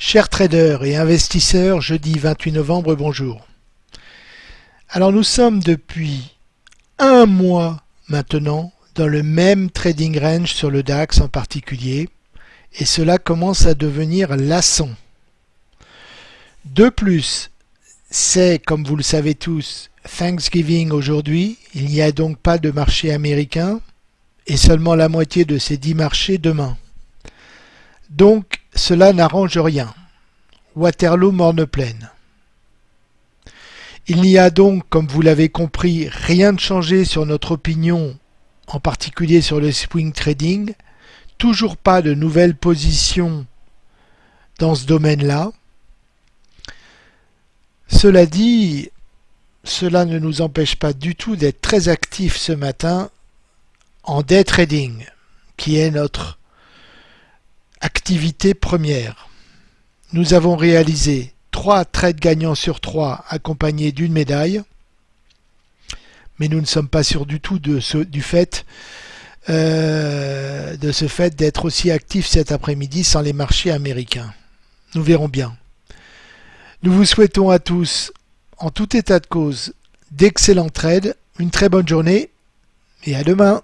Chers traders et investisseurs, jeudi 28 novembre, bonjour. Alors nous sommes depuis un mois maintenant dans le même trading range sur le DAX en particulier et cela commence à devenir lassant. De plus, c'est comme vous le savez tous Thanksgiving aujourd'hui, il n'y a donc pas de marché américain et seulement la moitié de ces dix marchés demain. Donc cela n'arrange rien. Waterloo morne pleine. Il n'y a donc, comme vous l'avez compris, rien de changé sur notre opinion, en particulier sur le swing trading, toujours pas de nouvelles positions dans ce domaine-là. Cela dit, cela ne nous empêche pas du tout d'être très actifs ce matin en day trading, qui est notre Activité première. Nous avons réalisé 3 trades gagnants sur 3 accompagnés d'une médaille. Mais nous ne sommes pas sûrs du tout de ce, fait euh, de ce fait d'être aussi actifs cet après-midi sans les marchés américains. Nous verrons bien. Nous vous souhaitons à tous, en tout état de cause, d'excellents trades, une très bonne journée et à demain.